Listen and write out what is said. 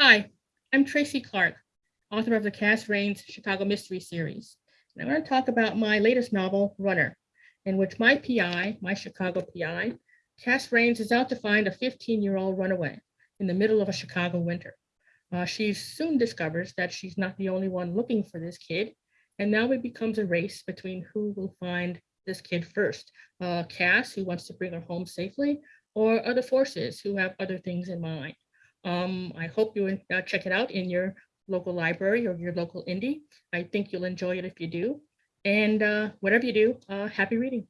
Hi, I'm Tracy Clark, author of the Cass Raines Chicago Mystery Series. And I'm going to talk about my latest novel, Runner, in which my PI, my Chicago PI, Cass Raines is out to find a 15-year-old runaway in the middle of a Chicago winter. Uh, she soon discovers that she's not the only one looking for this kid, and now it becomes a race between who will find this kid first. Uh, Cass, who wants to bring her home safely, or other forces who have other things in mind. Um, I hope you uh, check it out in your local library or your local indie. I think you'll enjoy it if you do. And uh, whatever you do, uh, happy reading.